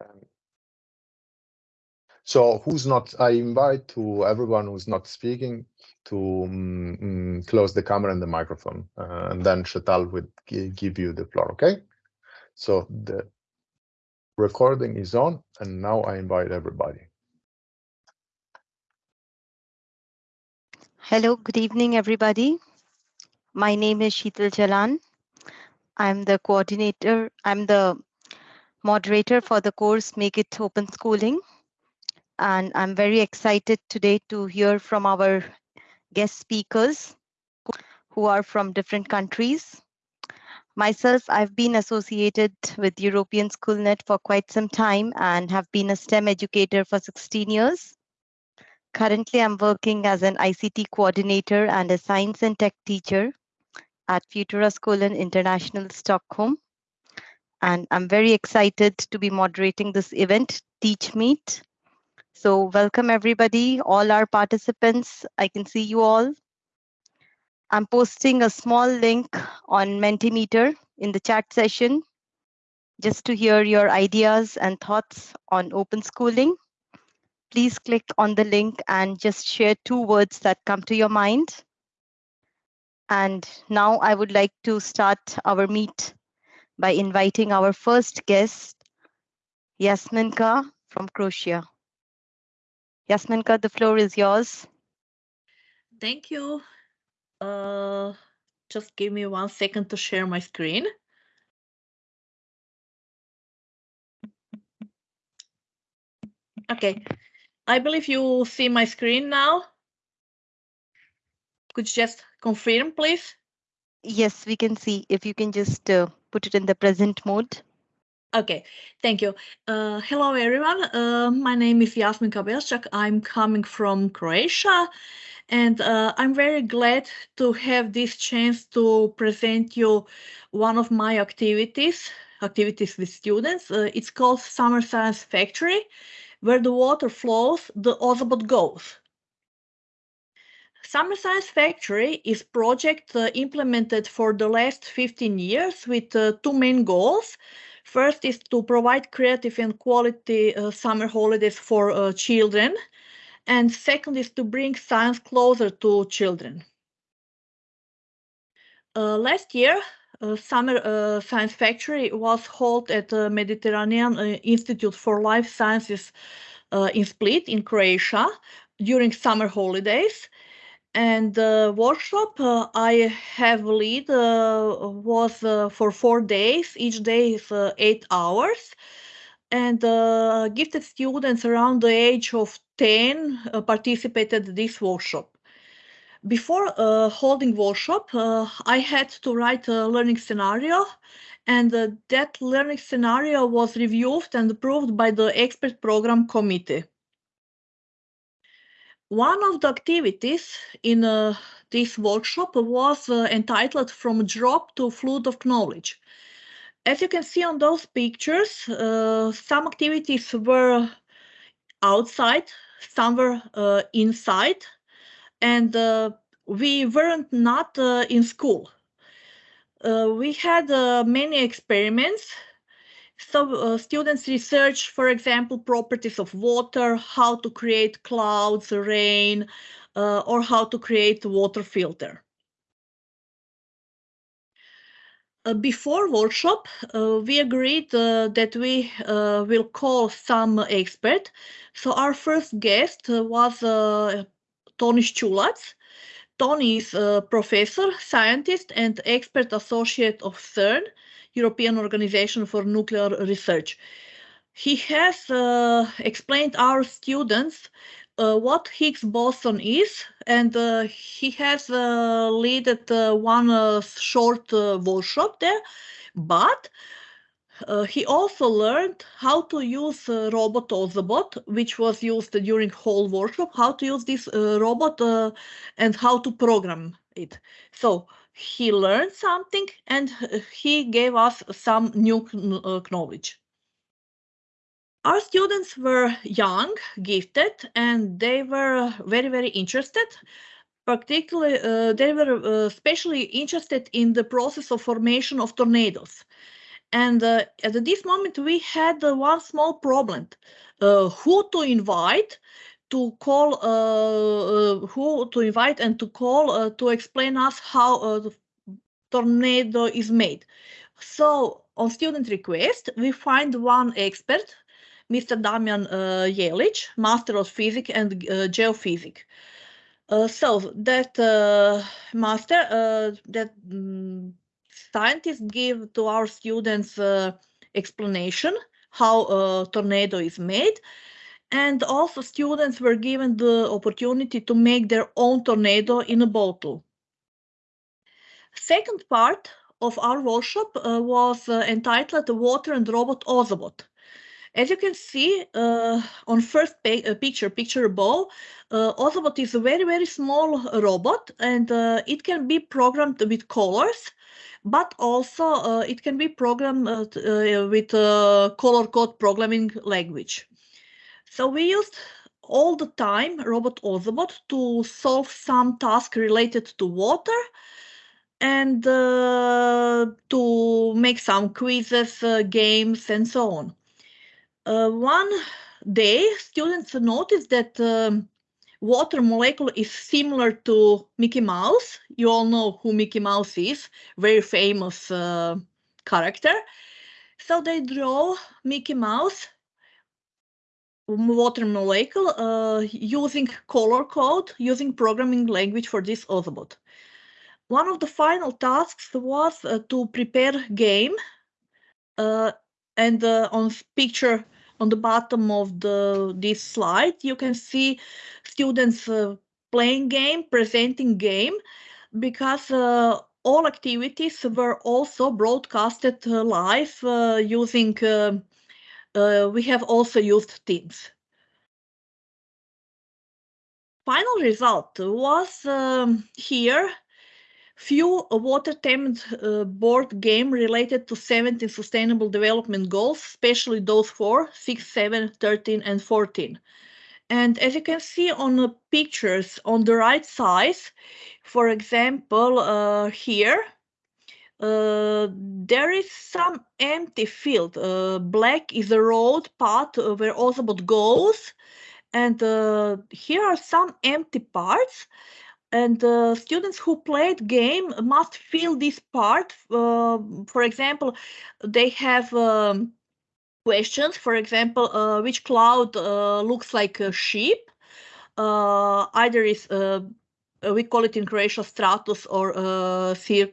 Um, so who's not, I invite to everyone who's not speaking to um, close the camera and the microphone, uh, and then Sheetal will give you the floor, okay? So the recording is on, and now I invite everybody. Hello, good evening, everybody. My name is Sheetal Jalan. I'm the coordinator, I'm the moderator for the course Make It Open Schooling. And I'm very excited today to hear from our guest speakers who are from different countries. Myself, I've been associated with European SchoolNet for quite some time and have been a STEM educator for 16 years. Currently, I'm working as an ICT coordinator and a science and tech teacher at Futuraskolan International Stockholm. And I'm very excited to be moderating this event, Teach Meet. So welcome everybody, all our participants. I can see you all. I'm posting a small link on Mentimeter in the chat session just to hear your ideas and thoughts on open schooling please click on the link and just share two words that come to your mind. And now I would like to start our meet by inviting our first guest, Yasminka from Croatia. Yasminka, the floor is yours. Thank you. Uh, just give me one second to share my screen. Okay, I believe you see my screen now. Could you just confirm, please? Yes, we can see. If you can just uh, put it in the present mode. Okay, thank you. Uh, hello, everyone. Uh, my name is Jasmin Kabelchak. I'm coming from Croatia, and uh, I'm very glad to have this chance to present you one of my activities, activities with students. Uh, it's called Summer Science Factory, where the water flows, the Ozobot goes. Summer Science Factory is project uh, implemented for the last 15 years with uh, two main goals. First is to provide creative and quality uh, summer holidays for uh, children. And second is to bring science closer to children. Uh, last year, uh, summer science factory was held at the Mediterranean Institute for Life Sciences in Split in Croatia during summer holidays. And the workshop uh, I have lead was for four days. Each day is eight hours. And gifted students around the age of 10 participated this workshop. Before uh, holding workshop, uh, I had to write a learning scenario and uh, that learning scenario was reviewed and approved by the expert program committee. One of the activities in uh, this workshop was uh, entitled From Drop to Flood of Knowledge. As you can see on those pictures, uh, some activities were outside, some were inside, and uh, we weren't not uh, in school. Uh, we had uh, many experiments. So uh, students research, for example, properties of water, how to create clouds, rain, uh, or how to create water filter. Uh, before workshop, uh, we agreed uh, that we will call some expert. So our first guest was Tony Šćulac. Tony is a professor, scientist, and expert associate of CERN, European Organization for Nuclear Research. He has uh, explained our students uh, what Higgs boson is, and uh, he has uh, led uh, one uh, short workshop there. But uh, he also learned how to use uh, robot Ozobot, which was used during whole workshop, how to use this uh, robot uh, and how to program it. So he learned something and uh, he gave us some new uh, knowledge. Our students were young, gifted, and they were very, very interested. Particularly, they were especially interested in the process of formation of tornadoes And uh, at this moment, we had uh, one small problem: uh, who to invite to call, uh, uh, who to invite and to call to explain us how the tornado is made. So on student request, we find one expert, Mr. Damjan uh, Jelić, Master of Physics and uh, Geophysics. Uh, so that uh, master, uh, that um, scientists give to our students uh, explanation how a tornado is made. And also students were given the opportunity to make their own tornado in a bottle. Second part of our workshop uh, was uh, entitled Water and Robot Ozobot. As you can see uh, on first uh, picture, picture above, uh, Ozobot is a very, very small robot and uh, it can be programmed with colors, but also it can be programmed with color code programming language. So we used all the time Robot Ozobot to solve some task related to water, and uh, to make some quizzes, uh, games, and so on. Uh, one day, students noticed that um, water molecule is similar to Mickey Mouse. You all know who Mickey Mouse is, very famous uh, character. So they draw Mickey Mouse water molecule uh, using color code, using programming language for this Ozobot one of the final tasks was uh, to prepare game uh, and uh, on picture on the bottom of the this slide you can see students uh, playing game presenting game because uh, all activities were also broadcasted uh, live using we have also used teams. Final result was um, here few water-themed uh, board game related to 17 sustainable development goals, especially those four, 6, 7, 13, and 14. And as you can see on the pictures on the right side, for example, uh, here, uh, there is some empty field. Uh, black is the road path where Ozobot goes. And uh, here are some empty parts and uh, students who played game must fill this part. Uh, for example, they have um, questions. For example, uh, which cloud uh, looks like a sheep? Uh, either is uh, we call it in Croatia stratus or cir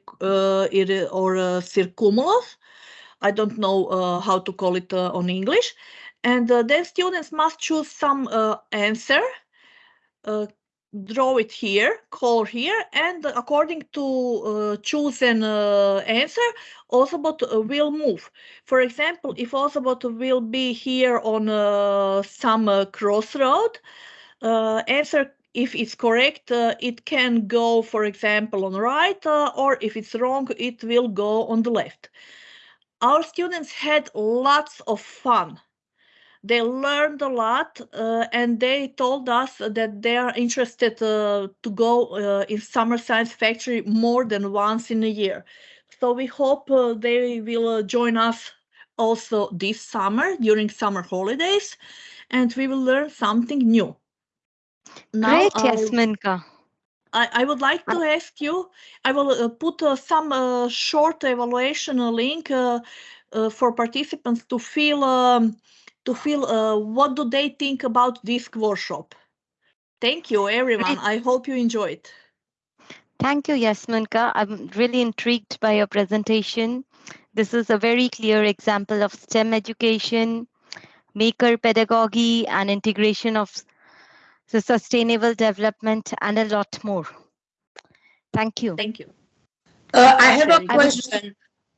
or circumulus. I don't know how to call it on English. And then students must choose some answer draw it here, call here, and according to uh, chosen uh, answer, Ozobot uh, will move. For example, if Ozobot will be here on uh, some uh, crossroad, uh, answer if it's correct, it can go, for example, on right, or if it's wrong, it will go on the left. Our students had lots of fun they learned a lot uh, and they told us that they are interested uh, to go uh, in summer science factory more than once in a year so we hope uh, they will uh, join us also this summer during summer holidays and we will learn something new now, Great, Yasminka. I, I would like to ask you, I will uh, put some short evaluation link for participants to fill um, to feel uh, what do they think about this workshop. Thank you, everyone. I hope you enjoyed. Thank you, Yasminka. I'm really intrigued by your presentation. This is a very clear example of STEM education, maker pedagogy, and integration of the sustainable development and a lot more. Thank you. Thank you. Uh, I have a question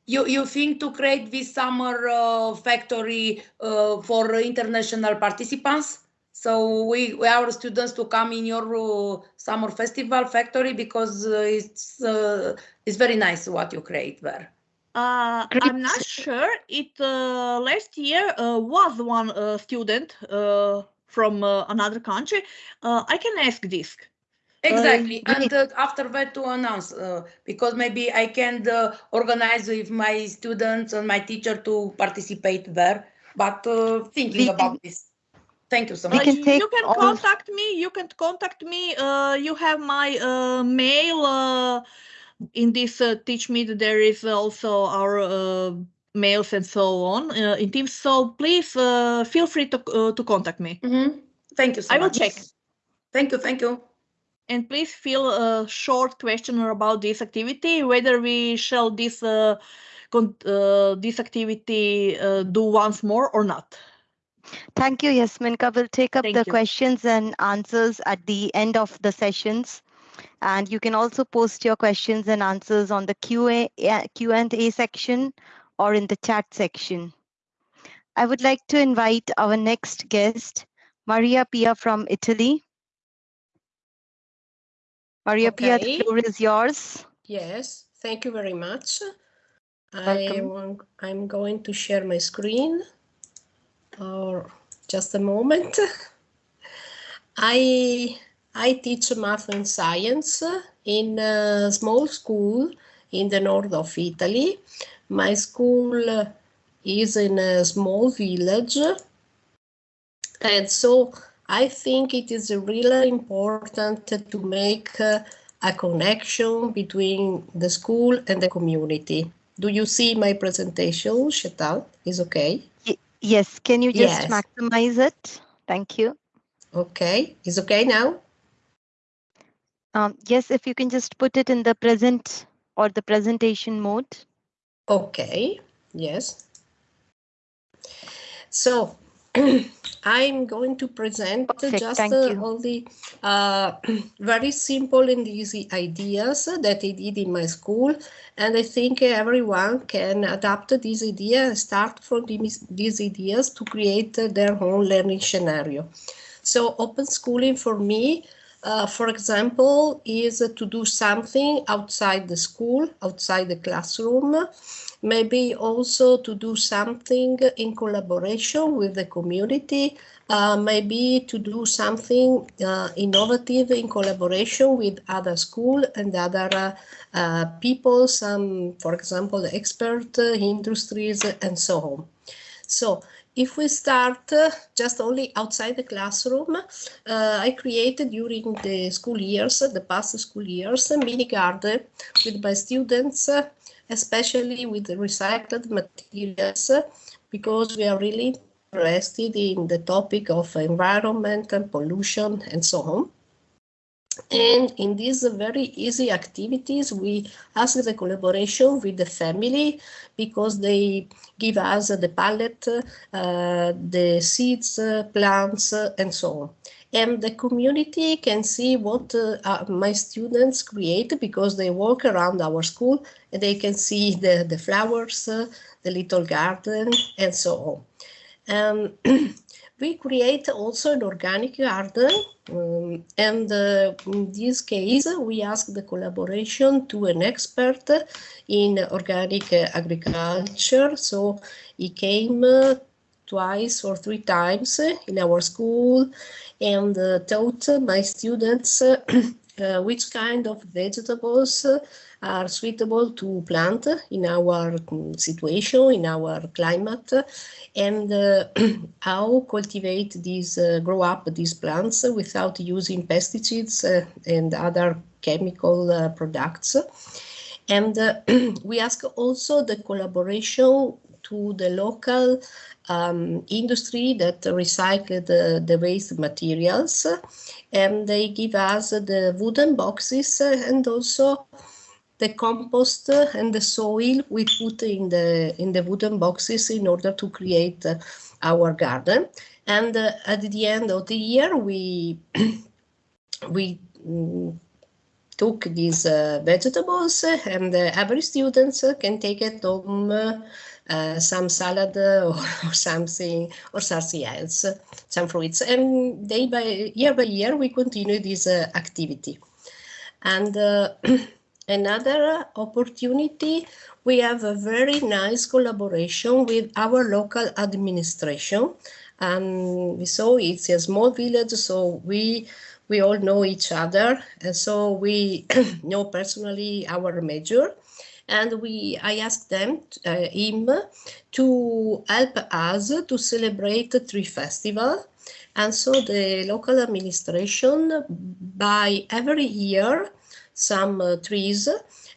you, you think to create this summer uh, factory uh, for international participants? So we, we our students to come in your uh, summer festival factory because uh, it's uh, it's very nice what you create there. Uh, I'm not sure. It last year was one student from another country. I can ask this. Exactly, Uh, and uh, after that to announce, uh, because maybe I can uh, organize with my students and my teacher to participate there, but uh, thinking We about this. Thank you so much. can you can contact me. You can contact me. Uh, you have my uh, mail. Uh, in this uh, teach me there is also our uh, mails and so on uh, in Teams. So please uh, feel free to uh, to contact me. Mhm. Thank you so I will check. Thank you, thank you. And please fill a short questionnaire about this activity, whether we shall this uh, uh, this activity uh, do once more or not. Thank you, Yasminka. We'll take up Thank the you. questions and answers at the end of the sessions. And you can also post your questions and answers on the QA, Q&A section or in the chat section. I would like to invite our next guest, Maria Pia from Italy. Maria Pia, the floor is yours. Yes, thank you very much. I Welcome. want, I'm going to share my screen or just a moment. I I teach math and science in a small school in the north of Italy. My school is in a small village. And so I think it is really important to make uh, a connection between the school and the community. Do you see my presentation, Sheetal? Is okay? Yes, can you just Yes. maximize it? Thank you. Okay, is okay now? Um, yes, if you can just put it in the present or the presentation mode. Okay, yes. So I'm going to present Perfect, just uh, the uh, very simple and easy ideas that I did in my school. And I think everyone can adapt this idea and start from these, these ideas to create their own learning scenario. So open schooling for me, uh, for example, is to do something outside the school, outside the classroom, maybe also to do something in collaboration with the community, uh, maybe to do something uh, innovative in collaboration with other school and other uh, people, some, for example, the expert uh, industries and so on. So if we start uh, just only outside the classroom, uh, I created during the school years, the past school years, a mini garden with my students, uh, especially with recycled materials, because we are really interested in the topic of environment and pollution and so on. And in these very easy activities, we ask the collaboration with the family because they give us the palette, uh, the seeds, uh, plants, uh, and so on. And the community can see what uh, uh, my students create because they walk around our school and they can see the, the flowers, uh, the little garden, and so on. Um, we create also an organic garden um, and uh, in this case we ask the collaboration to an expert in organic uh, agriculture. So he came uh, twice or three times in our school and uh, taught my students uh, which kind of vegetables are suitable to plant in our mm, situation, in our climate, and uh, how cultivate these, uh, grow up these plants without using pesticides uh, and other chemical uh, products. And we ask also the collaboration to the local um, industry that recycle the, the waste materials and they give us the wooden boxes and also the compost and the soil we put in the in the wooden boxes in order to create uh, our garden. And uh, at the end of the year we we mm, took these uh, vegetables and uh, every student can take it home uh, some salad or, or, something or something else, some fruits. And day by year by year, we continue this uh, activity. And uh, another opportunity, we have a very nice collaboration with our local administration. And so it's a small village, so we we all know each other, and so we know personally our major. And we, I asked them, uh, him, to help us to celebrate three festivals. And so the local administration buy every year some uh, trees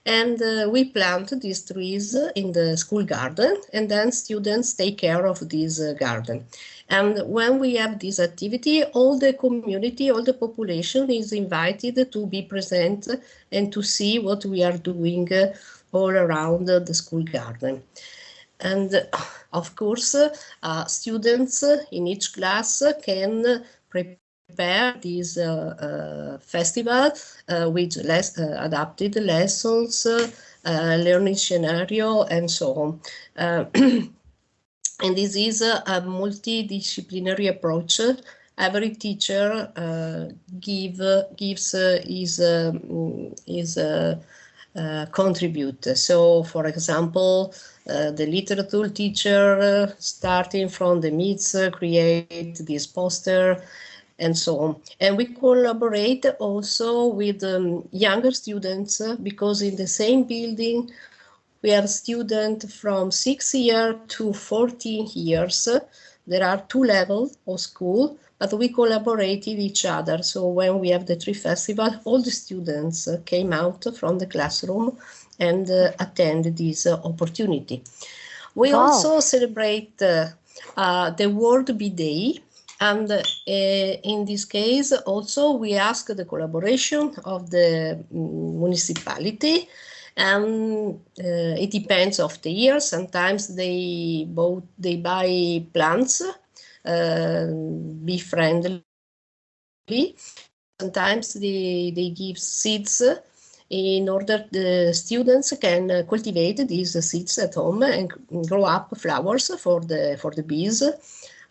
and uh, we plant these trees in the school garden and then students take care of this uh, garden. And when we have this activity, all the community, all the population is invited to be present and to see what we are doing uh, all around the school garden. And of course, uh, students in each class can prepare this uh, uh, festival uh, with less adapted lessons, learning scenario, and so on. and this is a, a multidisciplinary approach every teacher uh, give gives uh, his um, his uh, contribute. So, for example, the literature teacher starting from the myths create this poster and so on. And we collaborate also with um, younger students uh, because in the same building we have students from 6 years to 14 years. There are two levels of school, but we collaborated each other. So when we have the tree festival, all the students came out from the classroom and uh, attend this uh, opportunity. We also celebrate uh, uh, the World Bee Day, and uh, in this case, also, we ask the collaboration of the mm, municipality and uh, it depends of the year. Sometimes they both they buy plants, be friendly. Sometimes they, they give seeds in order the students can cultivate these seeds at home and grow up flowers for the for the bees.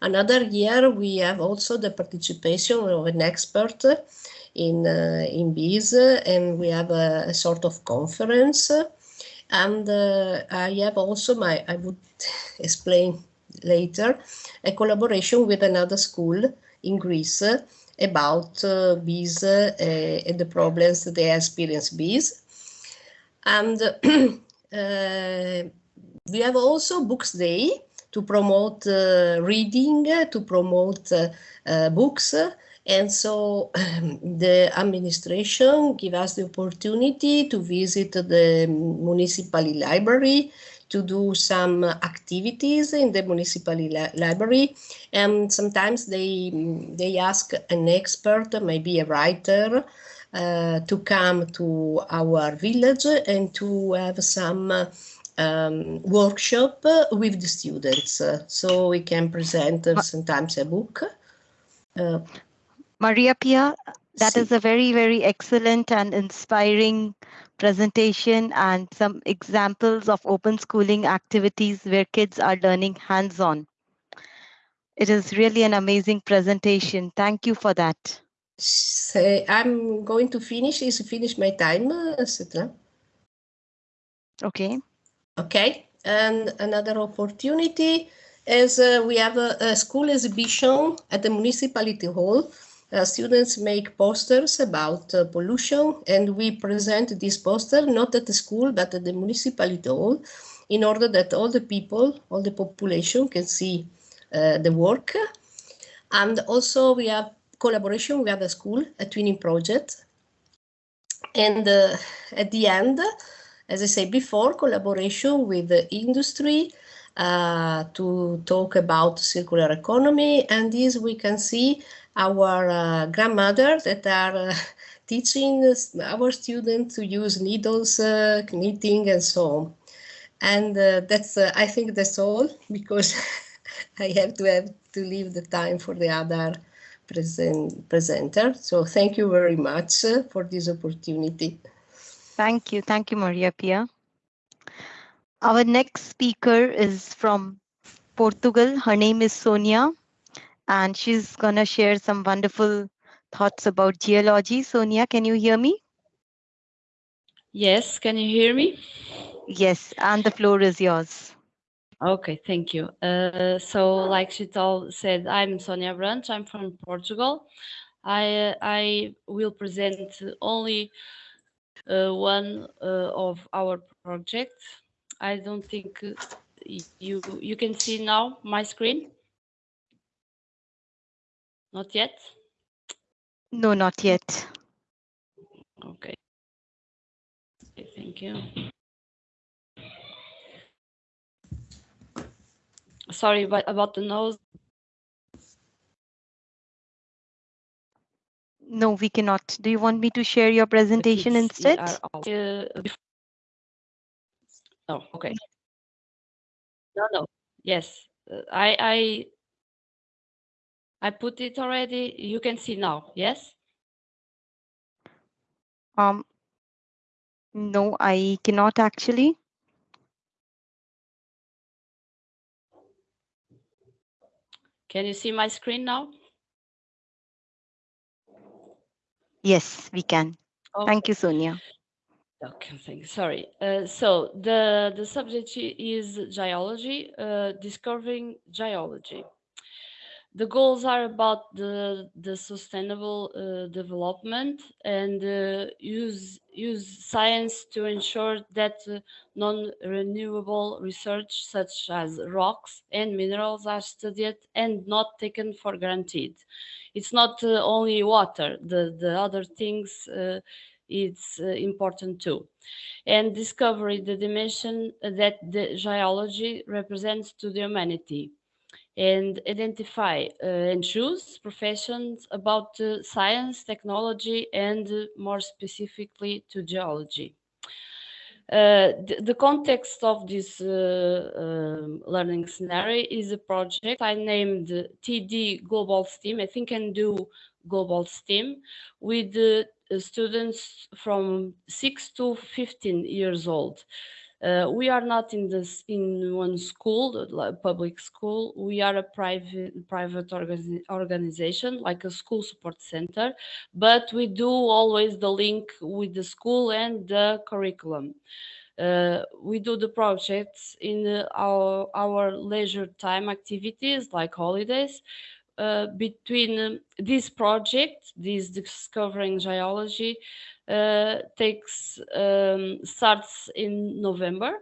Another year, we have also the participation of an expert in, uh, in bees, and we have a, a sort of conference. And uh, I have also my, I would explain later, a collaboration with another school in Greece about uh, bees uh, and the problems they experience bees. And uh, we have also Books Day, to promote uh, reading, to promote uh, books. And so um, the administration give us the opportunity to visit the municipal library, to do some activities in the municipal li library. And sometimes they, they ask an expert, maybe a writer, uh, to come to our village and to have some um, workshop with the students. So we can present sometimes a book. Uh, Maria Pia, that is a very, very excellent and inspiring presentation and some examples of open schooling activities where kids are learning hands-on. It is really an amazing presentation. Thank you for that. So I'm going to finish, is finish my time, uh, Okay. Okay, and another opportunity is uh, we have a, a, school exhibition at the municipality hall. Uh, students make posters about uh, pollution and we present this poster not at the school but at the municipality hall in order that all the people, all the population can see uh, the work. And also we have collaboration, have a school, a twinning project. And uh, at the end, as I said before, collaboration with the industry uh, to talk about circular economy. And this we can see our uh, grandmothers that are uh, teaching our students to use needles, uh, knitting, and so on. And that's, I think that's all because I have to have to leave the time for the other present presenter. So thank you very much for this opportunity. Thank you. Thank you, Maria Pia. Our next speaker is from Portugal. Her name is Sonia, and she's going to share some wonderful thoughts about geology. Sonia, can you hear me? Yes, can you hear me? Yes, and the floor is yours. Okay, thank you. Uh, so like Sheetal said, I'm Sonia Branch, I'm from Portugal. I I will present only uh, one uh, of our projects. I don't think you you can see now my screen. Not yet. No, not yet. Okay. Okay, Thank you. Sorry about, about the nose. No, we cannot. Do you want me to share your presentation instead? Uh, Oh, okay. No, no. Yes, uh, I I I put it already. You can see now. Yes. Um, no, I cannot actually. Can you see my screen now? Yes, we can. Thank you, Sonia. Okay, thank you. Sorry. Uh, so the the subject is geology, uh, discovering geology. The goals are about the the sustainable uh, development and uh, use use science to ensure that uh, non-renewable research such as rocks and minerals are studied and not taken for granted. It's not uh, only water; the the other things. Uh, it's uh, important too. And discovery the dimension that the geology represents to the humanity. And identify uh, and choose professions about science, technology, and more specifically to geology. Uh, the, the context of this uh, um, learning scenario is a project I named TD Global STEAM. I think can do Global STEAM with uh, students from 6 to 15 years old. Uh, we are not in this in one school, public school. We are a private private organi- organization, like a school support center, but we do always the link with the school and the curriculum. Uh, we do the projects in our our leisure time activities like holidays. Uh, between um, this project, this discovering geology, takes um, starts in November.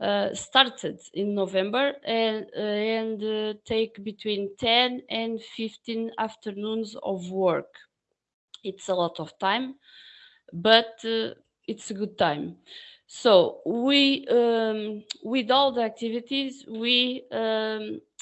Uh, started in November and uh, and uh, take between 10 and 15 afternoons of work. It's a lot of time, but uh, it's a good time. So we, um, with all the activities, we um, uh, uh,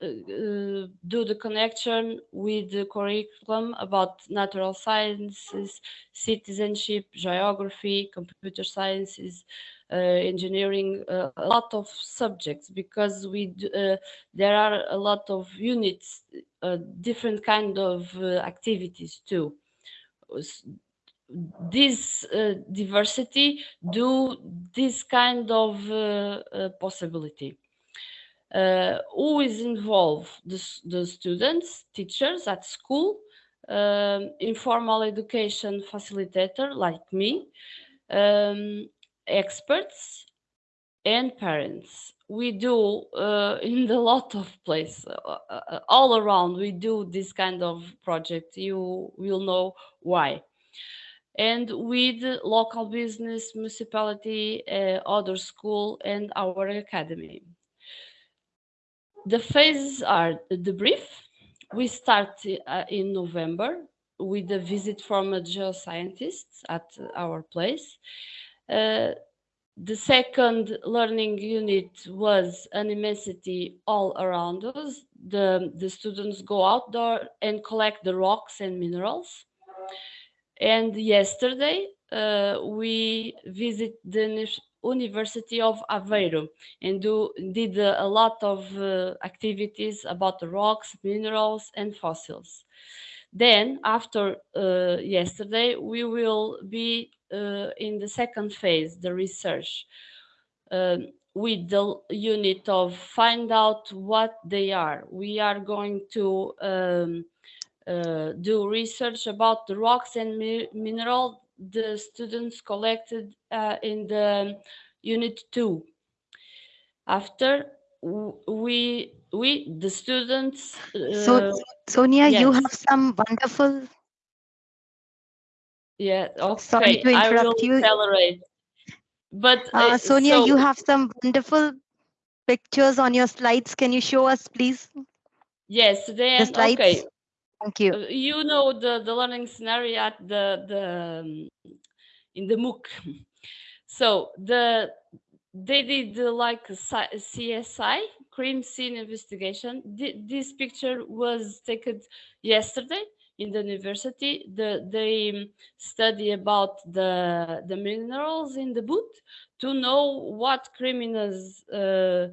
do the connection with the curriculum about natural sciences, citizenship, geography, computer sciences, uh, engineering, uh, a lot of subjects because we uh, there are a lot of units, uh, different kind of uh, activities too. This uh, diversity do this kind of uh, uh, possibility uh, who is involved? The, the students teachers at school um, informal education facilitator like me um, experts and parents. We do uh, in a lot of places uh, uh, all around we do this kind of project. You will know why. And with local business municipality uh, other school and our academy the phases are the brief. We start uh, in November with a visit from a geoscientist at our place. Uh, the second learning unit was an immensity all around us. The, the students go outdoor and collect the rocks and minerals. And yesterday, uh, we visit the University of Aveiro and do, did uh, a lot of uh, activities about the rocks, minerals, and fossils. Then, after uh, yesterday, we will be in the second phase, the research, um, with the unit of find out what they are. We are going to um, uh, do research about the rocks and mi- mineral the students collected uh, in the unit two. After we we, the students. So, uh, Sonia, you have some wonderful. Yeah, Sorry okay, to I will interrupt you. accelerate. But Uh, uh, Sonia, you have some wonderful pictures on your slides. Can you show us, please? Yes, then, slides. okay, Thank you. uh, you know the, the learning scenario at the, the, um, in the MOOC. So the, they did uh, like CSI, crime scene investigation. Thi- This picture was taken yesterday in the university. The, they um, study about the, the minerals in the boot to know what criminals uh,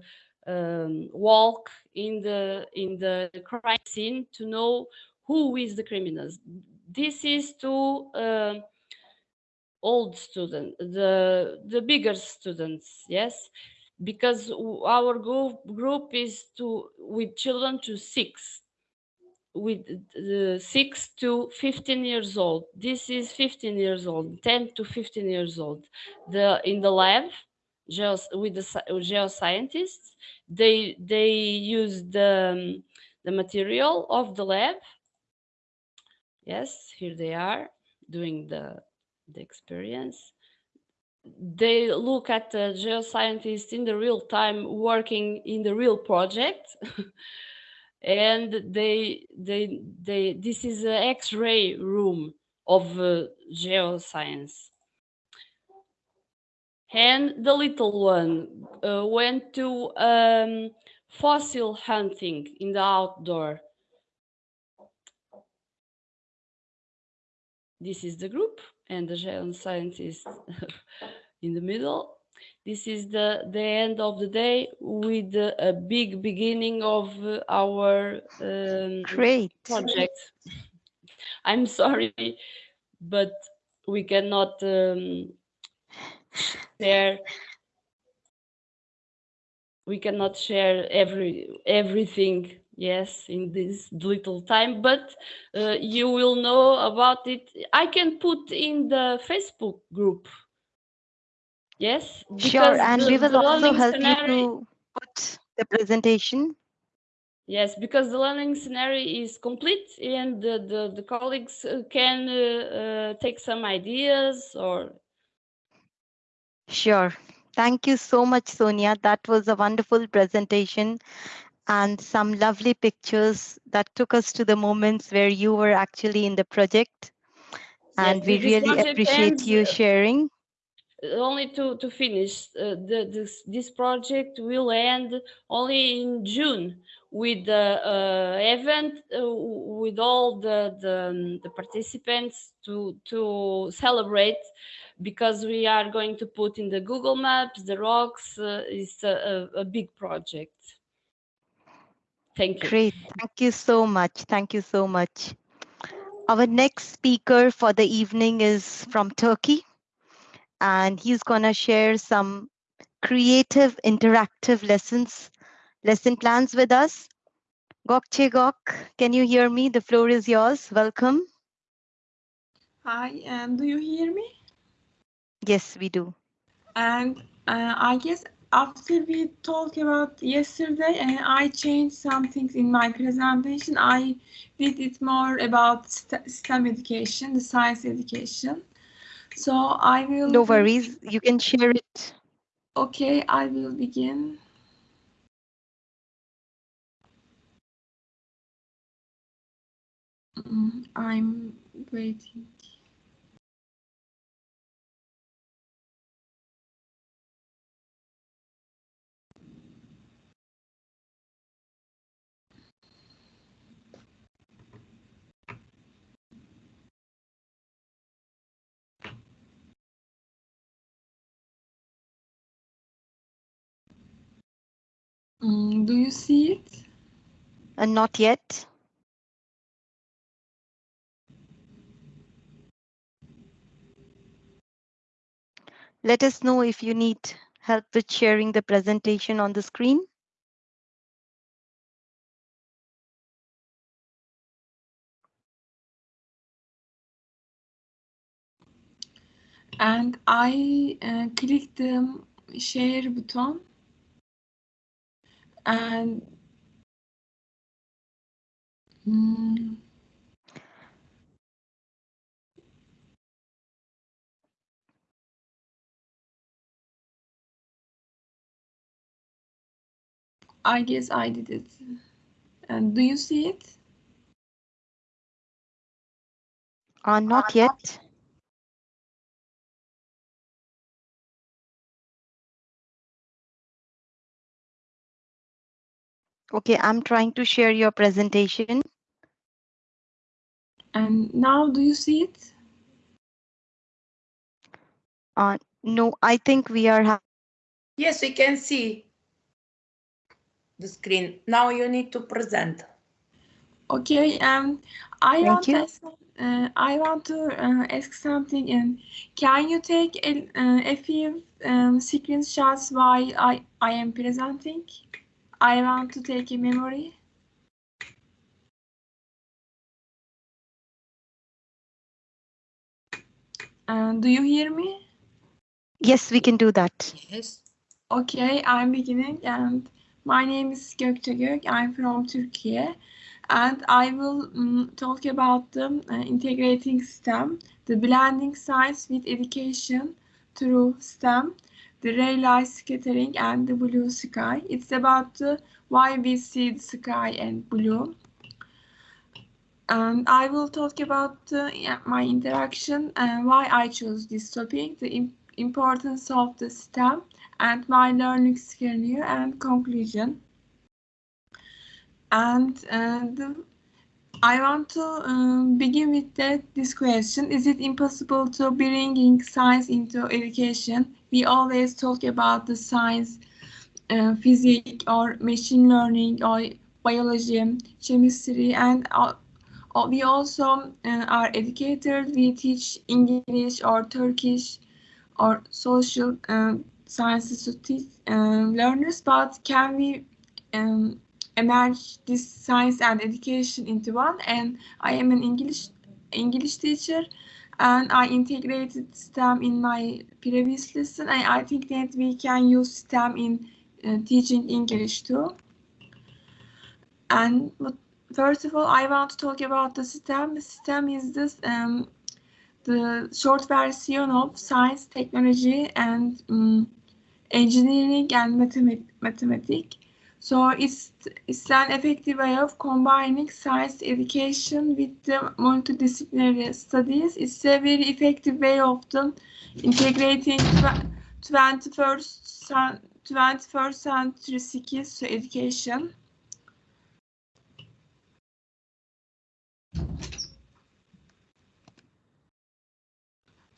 um, walk in the in the crime scene to know who is the criminals. This is to uh, old students, the the bigger students, yes, because our group is to with children to six, with uh, six to 15 years old. This is 15 years old, 10 to 15 years old. The in the lab, geos, with the geoscientists, they they use the um, the material of the lab. Yes, here they are doing the the experience. They look at the geoscientists in the real time working in the real project. and they they they this is an x-ray room of uh, geoscience and the little one uh, went to um, fossil hunting in the outdoor this is the group and the geoscientist in the middle this is the the end of the day with a big beginning of our um, Great. project. I'm sorry, but we cannot um, share. We cannot share every everything. Yes, in this little time, but uh, you will know about it. I can put in the Facebook group. Yes, Sure, and the- we will also help you to put the presentation. Yes, because the learning scenario is complete and the, the, the colleagues uh, can uh, uh, take some ideas or Sure. Thank you so much, Sonia. That was a wonderful presentation and some lovely pictures that took us to the moments where you were actually in the project. And Yes, we really appreciate ends, you uh, sharing. only to, to finish, uh, the, this, this project will end only in June with the uh, event uh, with all the, the, um, the participants to, to celebrate because we are going to put in the Google Maps, the rocks, uh, it's a, a big project. Thank you. Great. Thank you so much. Thank you so much. Our next speaker for the evening is from Turkey, and he's going to share some creative interactive lessons, lesson plans with us. Gokche Gok, can you hear me? The floor is yours. Welcome. Hi, and do you hear me? Yes, we do. And uh, I guess after we talked about yesterday, and I changed some things in my presentation. I did it more about st- STEM education, the science education. So I will. No worries. You can share it. Okay, I will begin. Mm, I'm waiting. Mm, do you see it? And Uh, not yet. Let us know if you need help with sharing the presentation on the screen. and I uh, click the share button and Mm. I guess I did it. And do you see it? Uh, not yet. Okay, I'm trying to share your presentation. And now do you see it? Uh, no, I think we are ha- Yes, we can see the screen. Now you need to present. Okay, um, I Thank want you. to ask, uh, I want to uh, ask something. And can you take a, uh, a few um, screenshots while I I am presenting? I want to take a memory. And do you hear me? Yes, we can do that. Yes. Okay, I'm beginning and my name is Gökçe Gök. I'm from Turkey and I will mm, talk about the uh, integrating STEM, the blending science with education through STEM, the Rayleigh scattering and the blue sky. It's about the, why we see the sky and blue. And I will talk about uh, my interaction and why I chose this topic, the im- importance of the STEM and my learning scenario and conclusion. And uh, the, I want to um, begin with that, this question. Is it impossible to bringing science into education? We always talk about the science, uh, physics or machine learning or biology, chemistry, and uh, uh, we also uh, are educators. We teach English or Turkish or social um, sciences to teach um, learners, but can we um, emerge this science and education into one? And I am an English English teacher, and I integrated STEM in my previous lesson. And I think that we can use STEM in uh, teaching English too. And first of all, I want to talk about the STEM. STEM is this um, the short version of science, technology, and um, engineering and mathemat- mathematics. So it's, it's an effective way of combining science education with the multidisciplinary studies. It's a very effective way of the integrating tw- 21st, cen- 21st century skills to education.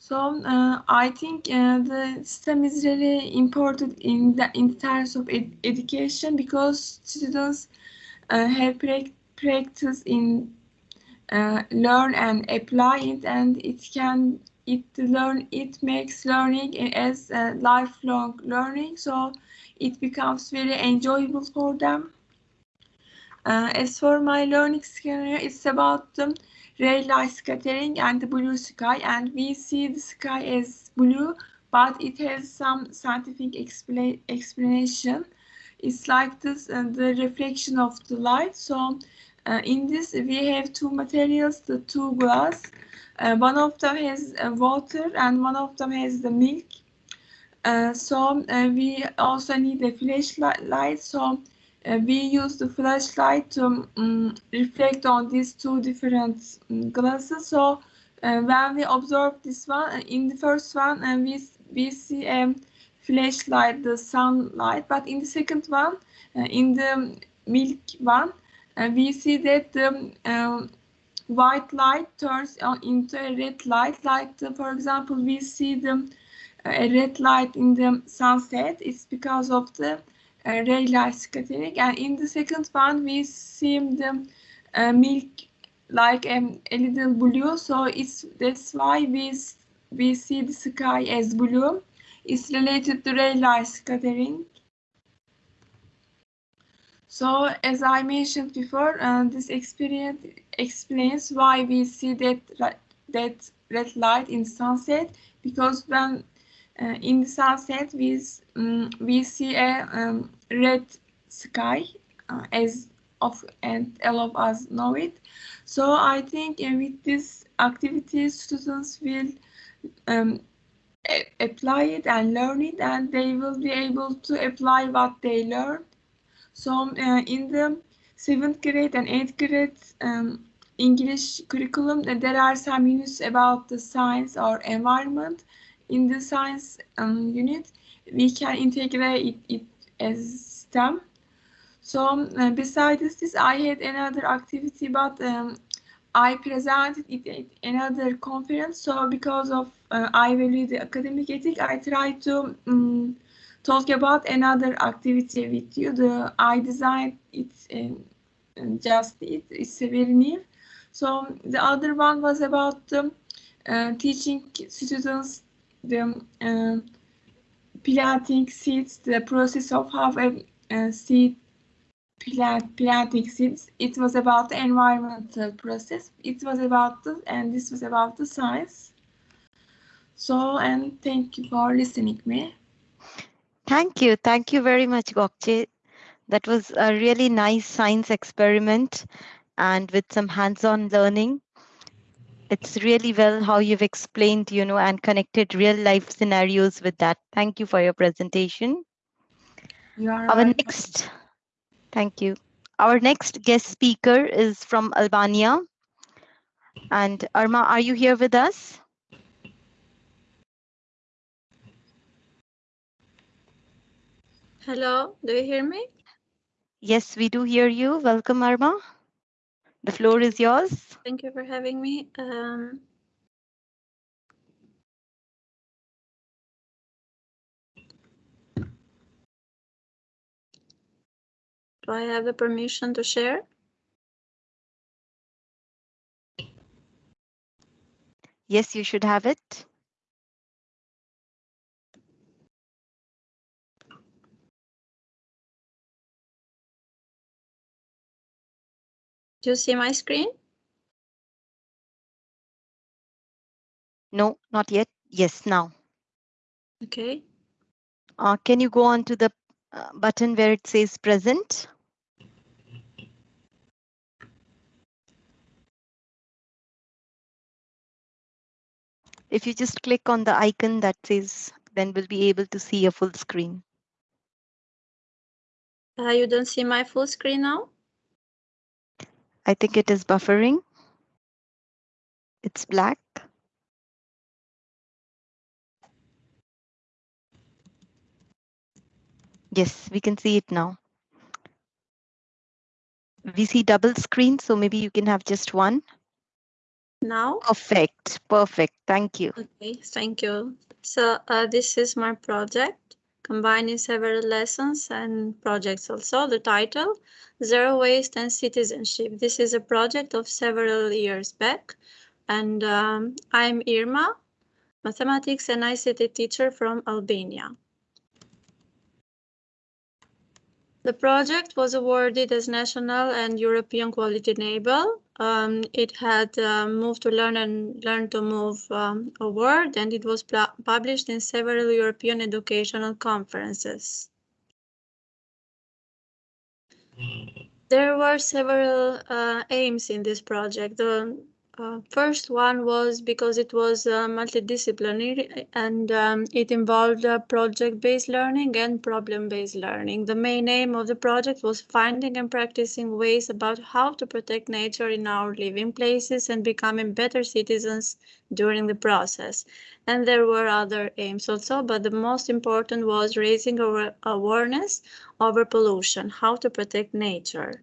So uh, I think uh, the system is really important in the in terms of ed- education because students uh, have prac- practice in uh, learn and apply it, and it can it learn it makes learning as lifelong learning. So it becomes very enjoyable for them. Uh, as for my learning scenario, it's about the ray light scattering and the blue sky and we see the sky as blue but it has some scientific expla- explanation. It's like this uh, the reflection of the light. So uh, in this we have two materials the two glass. Uh, one of them has uh, water and one of them has the milk. Uh, so uh, we also need a flashlight light. So uh, we use the flashlight to um, reflect on these two different um, glasses. So uh, when we observe this one, uh, in the first one, uh, we we see a flashlight, the sunlight, but in the second one, uh, in the milk one, we see that the um, white light turns into a red light. Like the, for example, we see the red light in the sunset. It's because of the uh, scattering and in the second one we see the uh, milk like um, a little blue. So it's that's why we we see the sky as blue. It's related to Rayleigh scattering so as i mentioned before uh, this experience explains why we see that that red light in sunset. Because when uh, in the sunset we um, we see a um, red sky uh, as of and all of us know it. So I think uh, with this activity, students will um, apply it and learn it, and they will be able to apply what they learned. So uh, in the seventh grade and eighth grade um, English curriculum, uh, there are some units about the science or environment. In the science um, unit, we can integrate it, it as STEM. So um, uh, besides this, I had another activity, but um, I presented it at another conference. So because of uh, I value the academic ethic, I try to um, talk about another activity with you. The I designed it um, just it. It's very new. So the other one was about um, uh, teaching students the uh, planting seeds, the process of how a, a seed plant planting seeds. It was about the environmental process. It was about the and this was about the science. So and thank you for listening me. Thank you. Thank you very much, Gökçe. That was a really nice science experiment and with some hands-on learning. It's really well how you've explained, you know, and connected real life scenarios with that. Thank you for your presentation. You are Our welcome. next, thank you. Our next guest speaker is from Albania. And Arma, are you here with us? Hello, do you hear me? Yes, we do hear you. Welcome, Arma. The floor is yours. Thank you for having me. Um, do I have the permission to share? Yes, you should have it. Do you see my screen? No, not yet. Yes, now. Okay. Uh, can you go on to the uh, button where it says present? If you just click on the icon that says, then we'll be able to see a full screen. Uh, you don't see my full screen now? I think it is buffering. It's black. Yes, we can see it now. We see double screen, so maybe you can have just one. Now? Perfect, perfect. Thank you. Okay, thank you. So uh, this is my project, combining several lessons and projects also. The title, Zero Waste and Citizenship. This is a project of several years back. And um, I'm Irma, mathematics and ICT teacher from Albania. The project was awarded as National and European Quality Label. Um, it had uh, Move to Learn and Learn to Move um, award, and it was published in several European educational conferences. There were several uh, aims in this project. The uh, first one was because it was uh, multidisciplinary and um, it involved uh, project-based learning and problem-based learning. The main aim of the project was finding and practicing ways about how to protect nature in our living places and becoming better citizens during the process. And there were other aims also, but the most important was raising awareness over pollution, how to protect nature.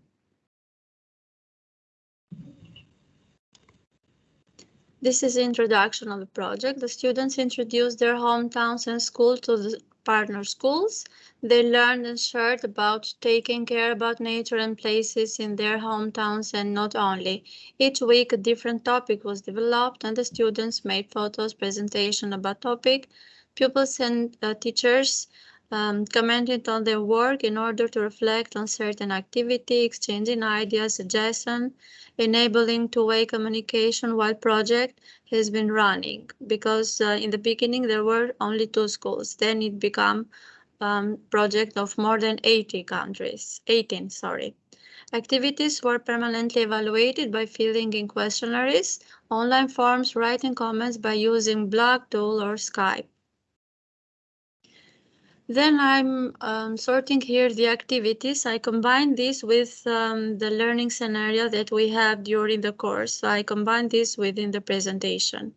This is introduction of the project. The students introduced their hometowns and school to the partner schools. They learned and shared about taking care about nature and places in their hometowns and not only. Each week a different topic was developed and the students made photos, presentation about topic. Pupils and uh, teachers um, commented on their work in order to reflect on certain activity, exchanging ideas, suggestions, enabling two-way communication while project has been running. Because uh, in the beginning there were only two schools. Then it became um, project of more than 80 countries 18 sorry. Activities were permanently evaluated by filling in questionnaires, online forms, writing comments by using blog tool or Skype. Then I'm um, sorting here the activities. I combine this with um, the learning scenario that we have during the course. So I combine this within the presentation.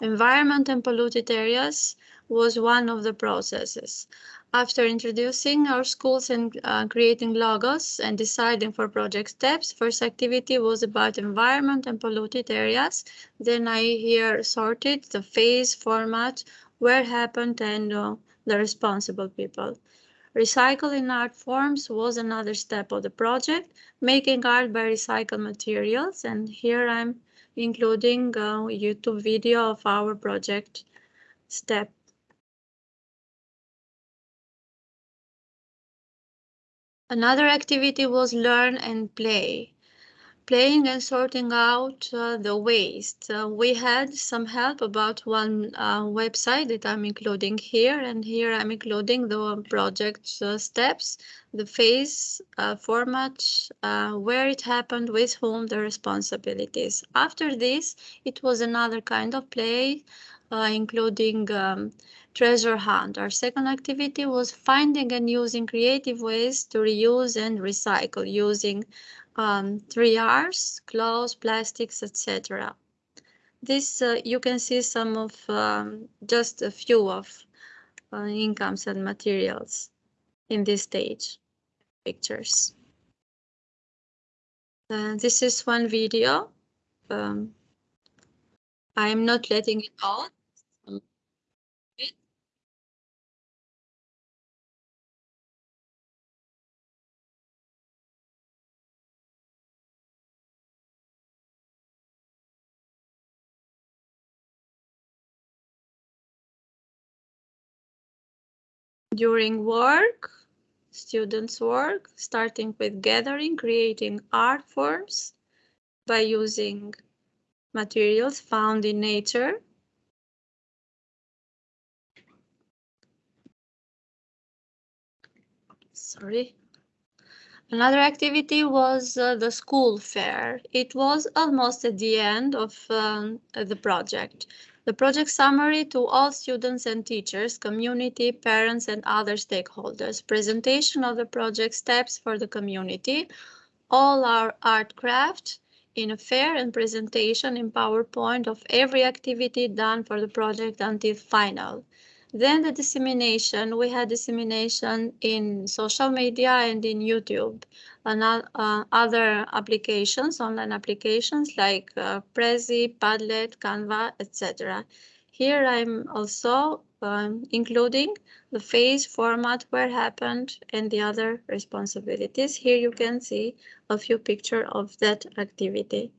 Environment and polluted areas was one of the processes. After introducing our schools and uh, creating logos and deciding for project steps, first activity was about environment and polluted areas. Then I here sorted the phase, format, where happened and uh, the responsible people. Recycling art forms was another step of the project, making art by recycled materials. And here I'm including a YouTube video of our project step. Another activity was learn and play. Playing and sorting out uh, the waste. Uh, we had some help about one uh, website that I'm including here, and here I'm including the project uh, steps, the phase uh, format, uh, where it happened, with whom, the responsibilities. After this, it was another kind of play, including um, treasure hunt. Our second activity was finding and using creative ways to reuse and recycle using um, 3Rs, clothes, plastics, etc. This uh, you can see some of um, just a few of uh, incomes and materials in this stage pictures. Uh, this is one video. Um, I'm not letting it out. During work, students work, starting with gathering, creating art forms by using materials found in nature. Sorry. Another activity was uh, the school fair. It was almost at the end of um, the project. The project summary to all students and teachers, community, parents, and other stakeholders. Presentation of the project steps for the community. All our art craft in a fair and presentation in PowerPoint of every activity done for the project until final. Then the dissemination, we had dissemination in social media and in YouTube uh, other applications, online applications like uh, Prezi, Padlet, Canva, etc. Here I'm also um, including the phase format where happened and the other responsibilities. Here you can see a few pictures of that activity,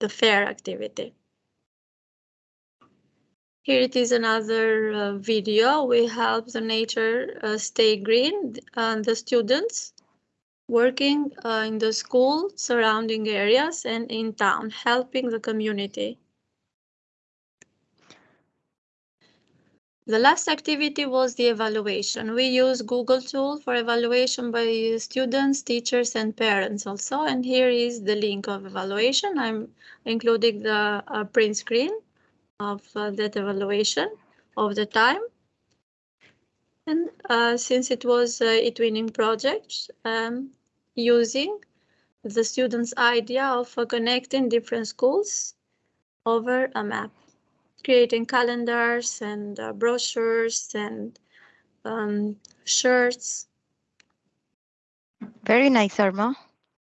the fair activity. Here it is another uh, video. We help the nature uh, stay green and the students working uh, in the school surrounding areas and in town, helping the community. The last activity was the evaluation. We use Google tool for evaluation by students, teachers, and parents also. And here is the link of evaluation. I'm including the uh, print screen of uh, that evaluation of the time. And uh, since it was a twinning project, um, using the students' idea of connecting different schools over a map, creating calendars and uh, brochures and um, shirts. Very nice, Arma.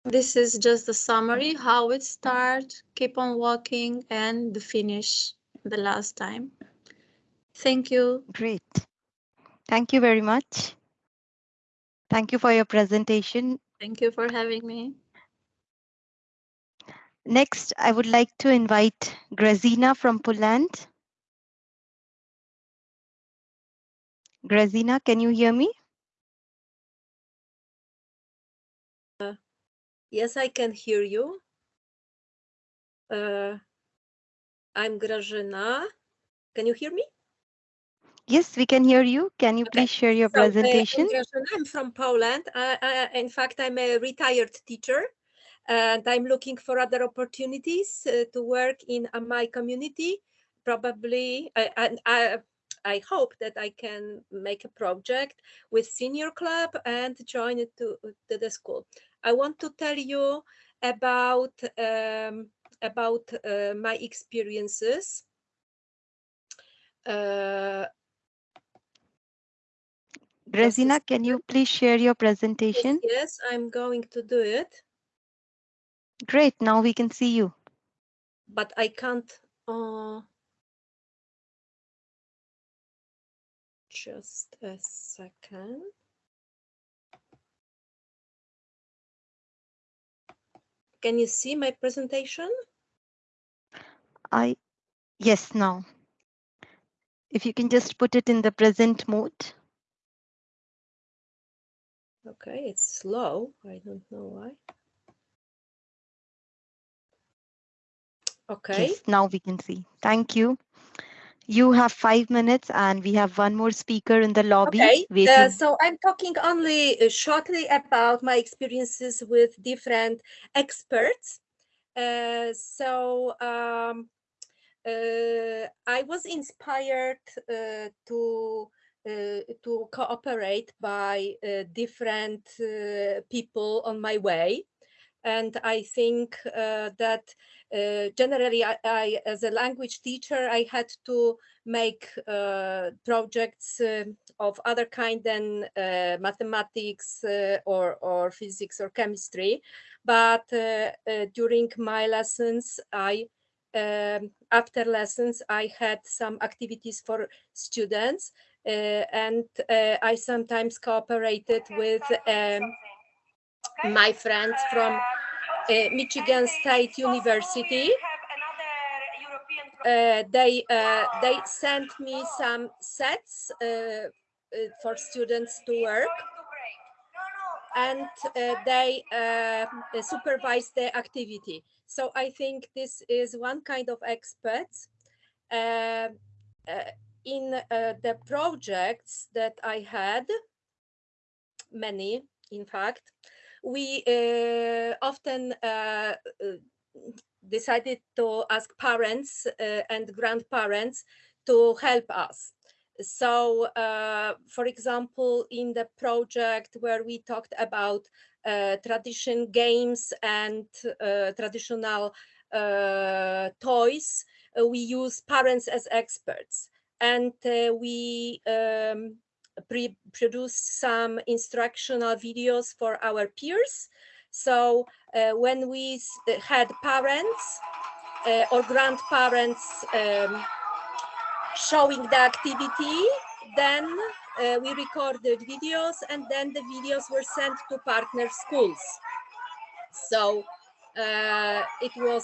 This is just the summary, how it start, keep on walking, and the finish the last time. Thank you. Great. Thank you very much. Thank you for your presentation. Thank you for having me. Next, I would like to invite Grażyna from Poland. Grażyna, can you hear me? Uh, yes, I can hear you. Uh, I'm Grażyna. Can you hear me? Yes, we can hear you. Can you Okay. please share your So, uh, presentation? Grażyna, I'm from Poland. I, I, in fact, I'm a retired teacher and I'm looking for other opportunities uh, to work in uh, my community. Probably, I, and I, I hope that I can make a project with senior club and join it to, to the school. I want to tell you about um, about uh, my experiences. Uh, just a Grażyna, can you please share your presentation? Yes, I'm going to do it, Great, now we can see you. but I can't. Uh, just a second. Can you see my presentation? I, yes, now. If you can just put it in the present mode. Okay, it's slow. I don't know why. Okay. Yes, now we can see. Thank you. You have five minutes and we have one more speaker in the lobby Okay, uh, so I'm talking only uh, shortly about my experiences with different experts. Uh, so um, uh, I was inspired uh, to to cooperate by uh, different uh, people on my way, and I think uh, that uh, generally, I, I, as a language teacher, I had to make uh, projects um, of other kind than uh, mathematics uh, or, or physics or chemistry. But uh, uh, during my lessons, I um, after lessons, I had some activities for students, uh, and uh, I sometimes cooperated with um, my friends from uh, Michigan State University. Uh, they uh, they sent me some sets uh, uh, for students to work, and uh, they uh, supervise the activity. So I think this is one kind of experts. Uh, uh, in uh, the projects that I had, many in fact, we uh, often uh, uh, decided to ask parents uh, and grandparents to help us. So, uh, for example, in the project where we talked about tradition games and traditional toys, we use parents as experts. And uh, we um, produced some instructional videos for our peers. So uh, when we had parents uh, or grandparents um, showing the activity, then uh, we recorded videos and then the videos were sent to partner schools. So uh, it was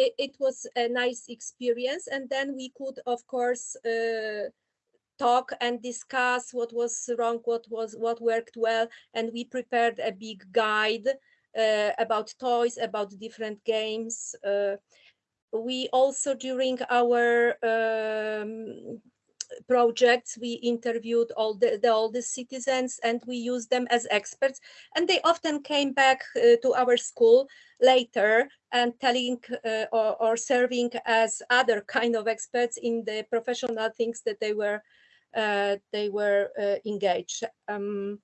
it, it was a nice experience. And then we could of course uh, talk and discuss what was wrong what was what worked well. And we prepared a big guide uh, about toys about different games. Uh, we also during our um, projects we interviewed all the, the all the citizens and we used them as experts. And they often came back uh, to our school later and telling uh, or, or serving as other kind of experts in the professional things that they were uh, they were uh, engaged. Um,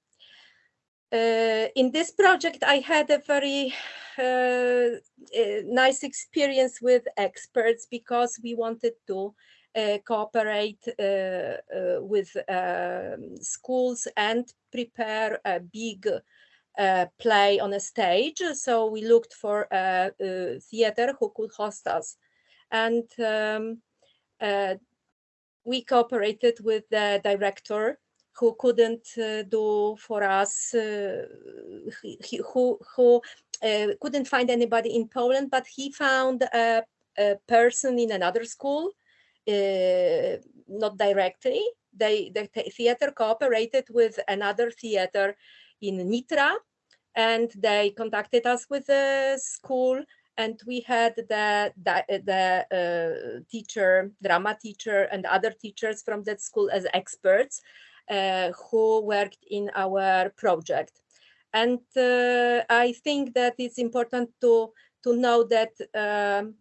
uh, in this project, I had a very uh, uh, nice experience with experts because we wanted to cooperate uh, uh, with um, schools and prepare a big uh, play on a stage. So we looked for a, a theater who could host us. And um, uh, we cooperated with the director who couldn't uh, do for us, uh, he, he- who, who uh, couldn't find anybody in Poland, but he found a, a person in another school, uh, not directly. They, the the theater cooperated with another theater in Nitra, and they contacted us with the school and we had the the, the uh, teacher, drama teacher, and other teachers from that school as experts uh, who worked in our project. And uh, I think that it's important to to know that. Um,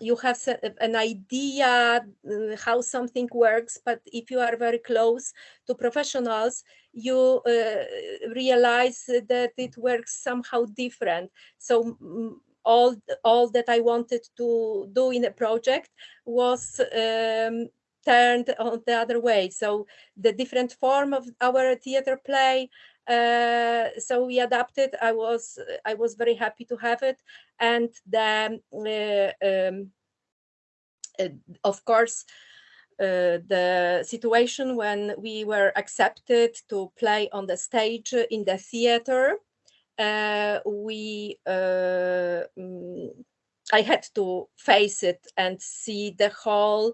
you have an idea uh, how something works, but if you are very close to professionals, you uh, realize that it works somehow different. So all all that I wanted to do in a project was um, turned on the other way. So the different form of our theater play. Uh, so we adapted. I was I was very happy to have it, and then uh, um, uh, of course. Uh, the situation when we were accepted to play on the stage in the theater uh, we uh, mm, I had to face it and see the whole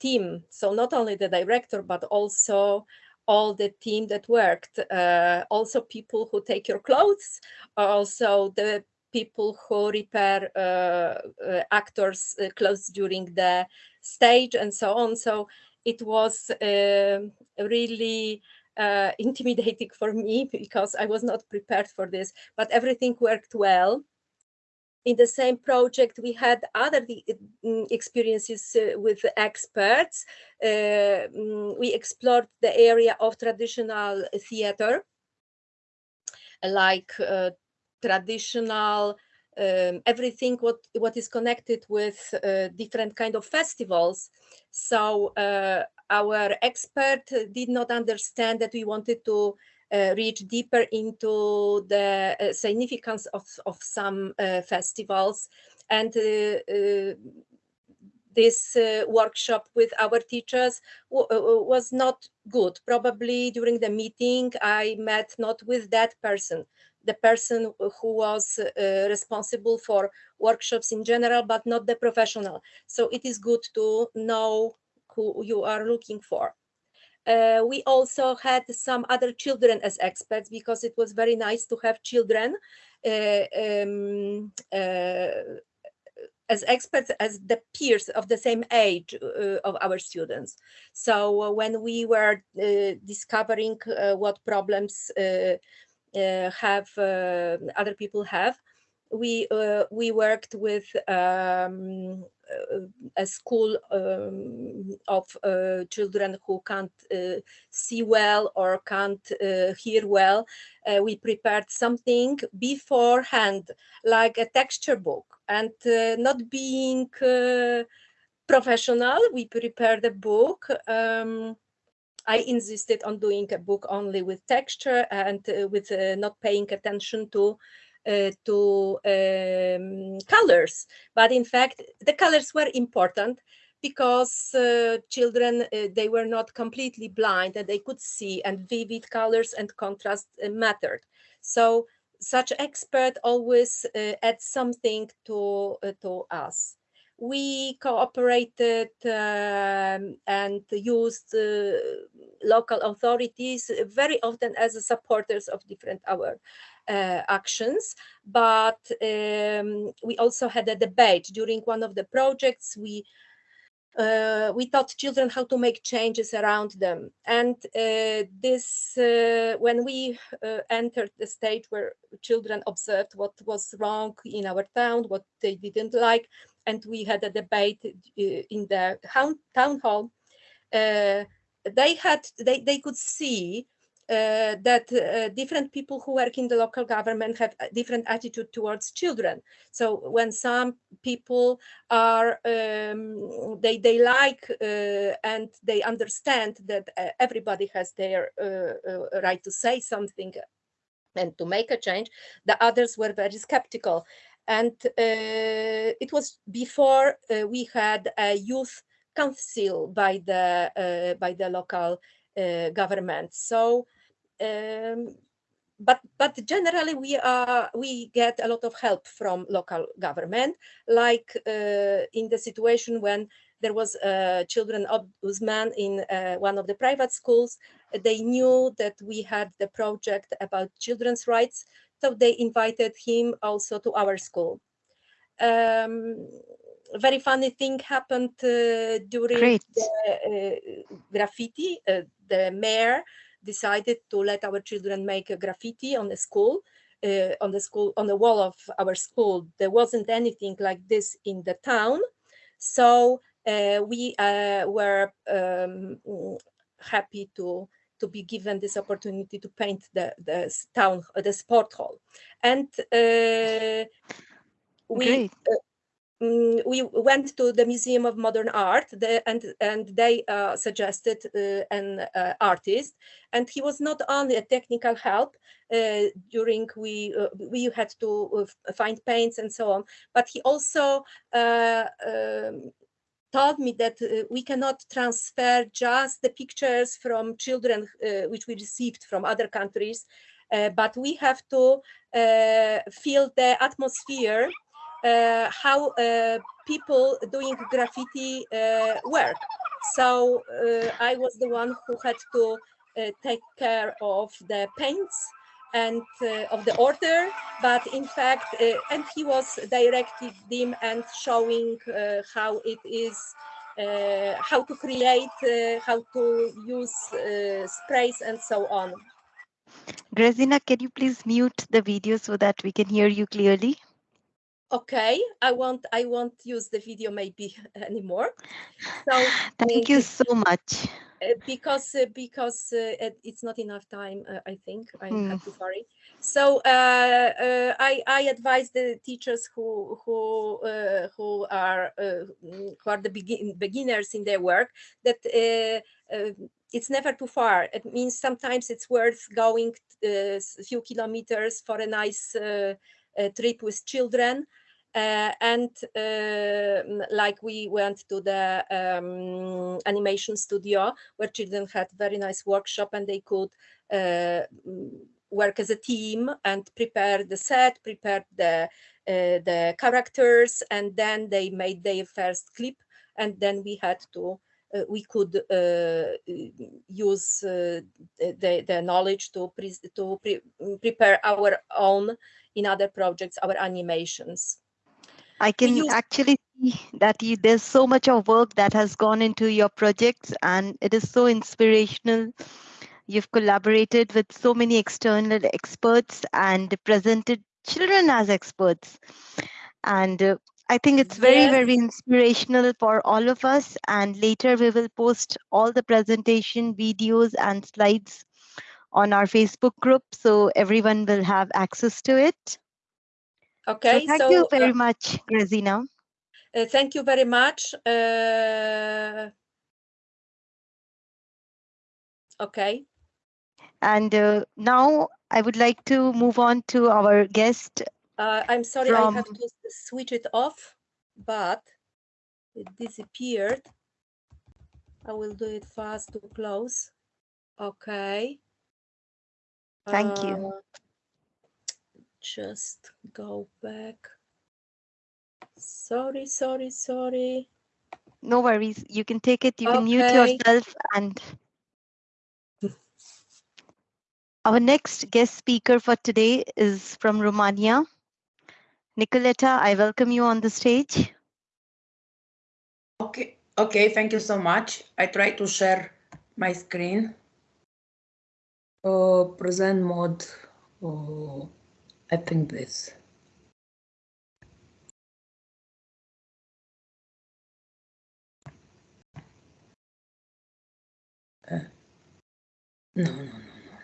team. So not only the director, but also all the team that worked, uh, also people who take your clothes, also the people who repair uh, uh, actors' uh, clothes during the stage and so on. So it was really uh, intimidating for me because I was not prepared for this, but everything worked well. In the same project, we had other mm, experiences uh, with experts. Uh, mm, we explored the area of traditional theater, like uh, traditional um, everything what what is connected with uh, different kind of festivals so uh, our expert did not understand that we wanted to reach deeper into the uh, significance of, of some uh, festivals. And uh, uh, this uh, workshop with our teachers was not good. Probably during the meeting, I met not with that person, the person who was responsible for workshops in general, but not the professional. So it is good to know who you are looking for. Uh, we also had some other children as experts because it was very nice to have children uh, um, uh, as experts as the peers of the same age uh, of our students. So uh, when we were uh, discovering what problems have other people have, we we worked with um, a school um, of uh, children who can't uh, see well or can't uh, hear well, uh, we prepared something beforehand, like a texture book. And uh, not being uh, professional, we prepared a book. Um, I insisted on doing a book only with texture and with not paying attention to uh, to um, colors. But in fact, the colors were important because uh, children, uh, they were not completely blind and they could see and vivid colors and contrast uh, mattered. So such expert always uh, adds something to, uh, to us we cooperated um, and used uh, local authorities very often as supporters of different our uh, actions, but um, we also had a debate during one of the projects. We uh, we taught children how to make changes around them. And uh, this, uh, when we uh, entered the stage where children observed what was wrong in our town, what they didn't like, and we had a debate uh, in the town hall, they had, they, they could see uh, that uh, different people who work in the local government have a different attitude towards children. So when some people are, um, they, they like uh, and they understand that uh, everybody has their uh, uh, right to say something and to make a change, the others were very skeptical. And it was before we had a youth council by the by the local uh, government. So um, but but generally we are we get a lot of help from local government like uh, in the situation when there was a children ombudsman in uh, one of the private schools they knew that we had the project about children's rights so they invited him also to our school um, very funny thing happened uh, during Great. the uh, graffiti. Uh, the mayor decided to let our children make a graffiti on the school, uh, on the school, on the wall of our school. There wasn't anything like this in the town, so uh, we uh, were um, happy to to be given this opportunity to paint the the town, uh, the sport hall, and uh, we Mm, we went to the Museum of Modern Art the, and and they uh, suggested uh, an uh, artist and he was not only a technical help uh, during we uh, we had to uh, find paints and so on but he also um, told me that uh, we cannot transfer just the pictures from children uh, which we received from other countries uh, but we have to feel the atmosphere how uh, people doing graffiti uh, work. So uh, I was the one who had to uh, take care of the paints and uh, of the order, but in fact, uh, and he was directing them and showing uh, how it is, uh, how to create, uh, how to use uh, sprays and so on. Grażyna, can you please mute the video so that we can hear you clearly? Okay, I won't, I won't use the video maybe anymore. So Thank you so much. Uh, because uh, because uh, it- it's not enough time uh, i think i Hmm. have to sorry so uh, uh, i i advise the teachers who who uh, who are uh, mm, who are the begin, beginners in their work that it's never too far it means sometimes it's worth going uh, a few kilometers for a nice trip with children uh, and um, like we went to the um, animation studio where children had very nice workshop and they could uh, work as a team and prepare the set, prepare the uh, the characters, and then they made their first clip, and then we had to. Uh, we could uh, use uh, the, the knowledge to pre- to pre- prepare our own in other projects our animations I can use- actually see that you, there's so much of work that has gone into your projects and it is so inspirational. You've collaborated with so many external experts and presented children as experts. And uh, I think it's very, Yes. very inspirational for all of us. And later we will post all the presentation videos and slides on our Facebook group so everyone will have access to it. Okay so thank so, you uh, very much, Grażyna. Uh, thank you very much. Uh, okay. And uh, now I would like to move on to our guest. Uh, I'm sorry, I have to switch it off, but it disappeared. I will do it fast to close. Okay. Thank you. Just go back. Sorry, sorry, sorry. No worries, you can take it, you can mute yourself and our next guest speaker for today is from Romania. Nicoletta, I welcome you on the stage. Okay, okay, thank you so much. I try to share my screen. Uh, present mode, uh, I think this. Uh, no, no, no, no.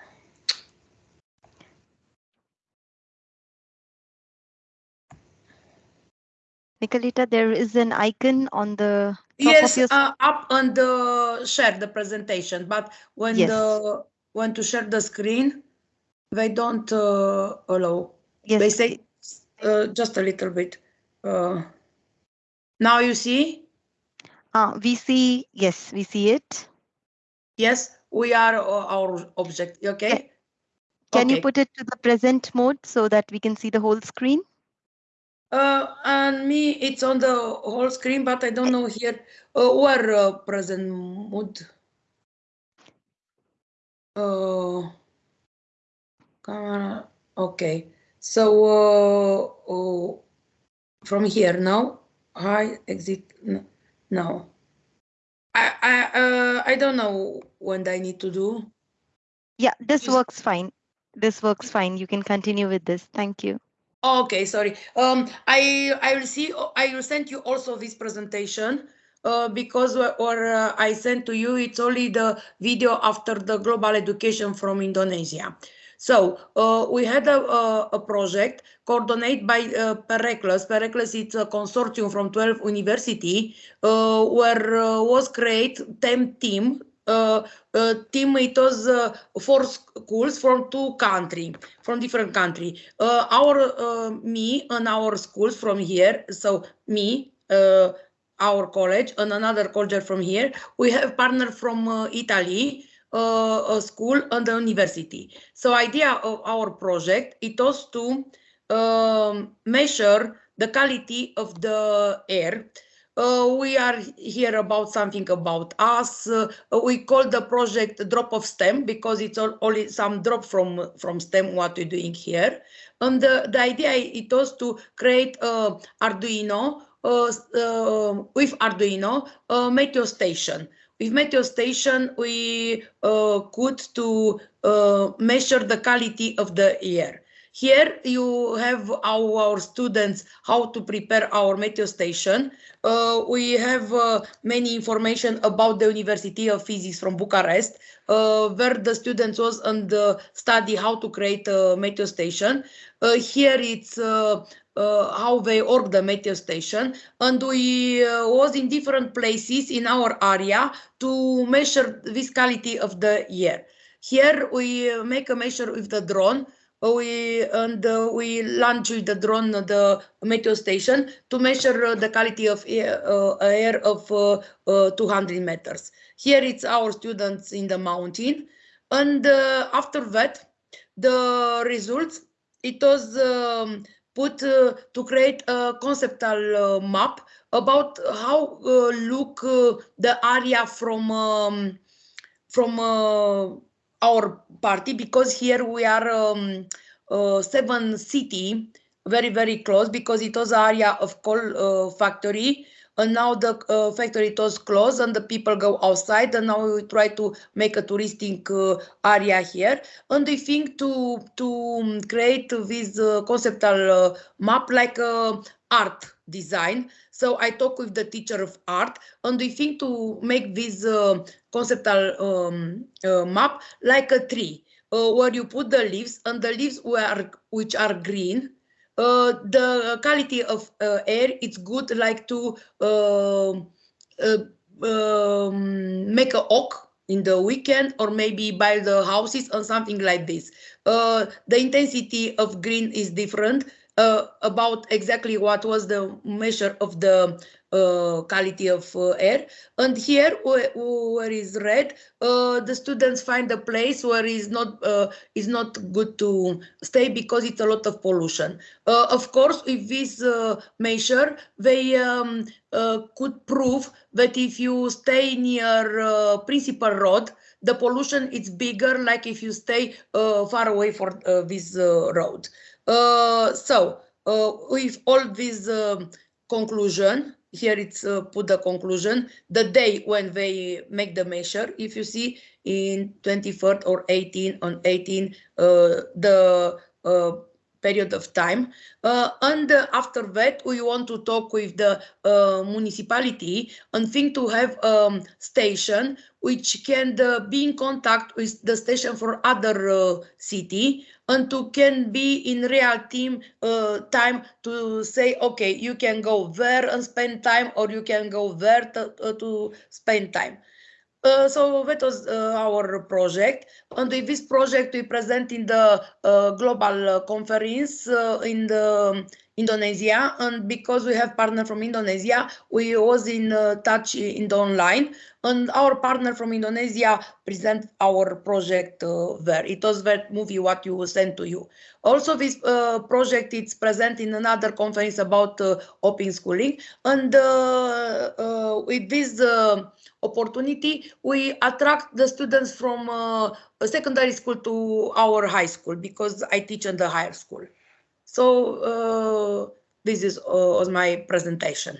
Nicoletta, there is an icon on the Yes, your uh, up on the share the presentation, but when Yes. the when to share the screen, they don't uh, allow. They say uh, just a little bit. Uh, now you see? uh, we see, yes, we see it. Yes, we are uh, our object. Okay. Can you put it to the present mode so that we can see the whole screen? Uh, and me, it's on the whole screen, but I don't know here uh, where uh, present mode. Uh, camera. Okay. So uh, uh, from here, now, Hi, exit, no. no. I, I, uh, I don't know what I need to do. Yeah, this works fine. This works fine. You can continue with this. Thank you. Okay, sorry. Um, I I will see. I will send you also this presentation. Uh, because or, or uh, I sent to you, it's only the video after the global education from Indonesia. So uh, we had a, a, a project coordinated by uh, Pericles. Pericles is a consortium from 12 university uh, where uh, was created 10 team. Uh, uh, team it was uh, four schools from two country from different country. Uh, our uh, me and our schools from here so me uh, our college and another college from here. We have partner from uh, italy uh, a school and the university so idea of our project it was to um, measure the quality of the air uh, we are here about something about us. Uh, we call the project drop of STEM because it's all, only some drop from from STEM what we're doing here. And the, the idea it was to create uh, Arduino uh, uh, with Arduino uh, Meteo Station. With Meteo Station, we uh, could to uh, measure the quality of the air. Here you have our, students how to prepare our Meteo Station. Uh, we have uh, many information about the University of Physics from Bucharest, uh, where the students was and uh, study how to create a Meteo Station. Here it's how they org the Meteo Station, and we uh, was in different places in our area to measure this quality of the air. Here we uh, make a measure with the drone we and uh, we launch with the drone uh, the meteo station to measure uh, the quality of air, uh, air of uh, uh, 200 meters. Here it's our students in the mountain, and uh, after that, the results it was um, put uh, to create a conceptual uh, map about how uh, look uh, the area from um, from uh, our party because here we are um, seven city very very close because it was area of coal factory and now the uh, factory was closed and the people go outside and now we try to make a touristic uh, area here. And we think to to um, create this uh, conceptual uh, map like uh, art design. So i talk with the teacher of art and we think to make this uh, conceptual um, uh, map like a tree uh, where you put the leaves and the leaves were which are green uh, the quality of uh, air it's good like to uh, uh, um, make a oak in the weekend or maybe by the houses or something like this. Uh, the intensity of green is different. About exactly what was the measure of the quality of uh, air. And here, where, where is red, uh, the students find a place where is not uh, is not good to stay because it's a lot of pollution. Uh, of course, with this uh, measure, they um, could prove that if you stay near principal road, the pollution is bigger, like if you stay far away for this road. Uh, so uh, with all this um, conclusion, here it's uh, put the conclusion, the day when they make the measure, if you see in 23rd or 18 on 18, the period of time. Uh, and uh, after that, we want to talk with the uh, municipality and think to have a um, station which can be in contact with the station for other city and to can be in real team time to say, okay, you can go there and spend time or you can go there to, to spend time. Uh, so that was uh, our project. And with this project, we present in the uh, global conference in the Indonesia. And because we have partner from Indonesia, we was in uh, touch in the online. And our partner from Indonesia present our project uh, there. It was that movie what you sent to you. Also, this uh, project is present in another conference about open schooling. And with this opportunity, we attract the students from uh, secondary school to our high school because I teach in the higher school. So uh, this is uh, my presentation.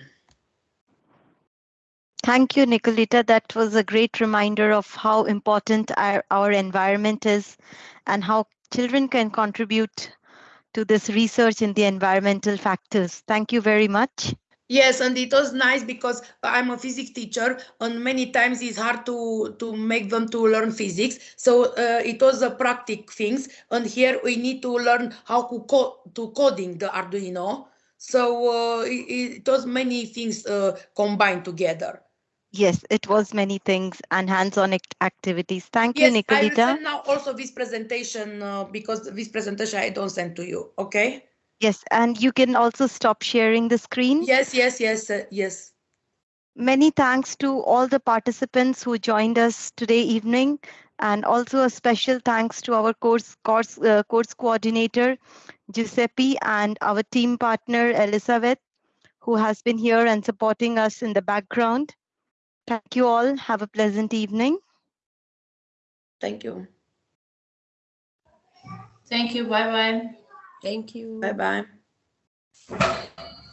Thank you, Nicolita. That was a great reminder of how important our, our environment is and how children can contribute to this research in the environmental factors. Thank you very much. Yes, and it was nice because I'm a physics teacher, and many times it's hard to to make them to learn physics. So uh, it was a practical things, and here we need to learn how to code to coding the Arduino. So uh, it, it was many things uh, combined together. Yes, it was many things and hands-on activities. Thank Yes, you, I will Nicolita. send now also this presentation uh, because this presentation I don't send to you. Okay? Yes, and you can also stop sharing the screen. Yes, yes, yes, uh, yes. Many thanks to all the participants who joined us today evening, and also a special thanks to our course course uh, course coordinator Giuseppe and our team partner Elizabeth, who has been here and supporting us in the background. Thank you all. Have a pleasant evening. Thank you. Thank you. Bye bye. Thank you. Bye bye.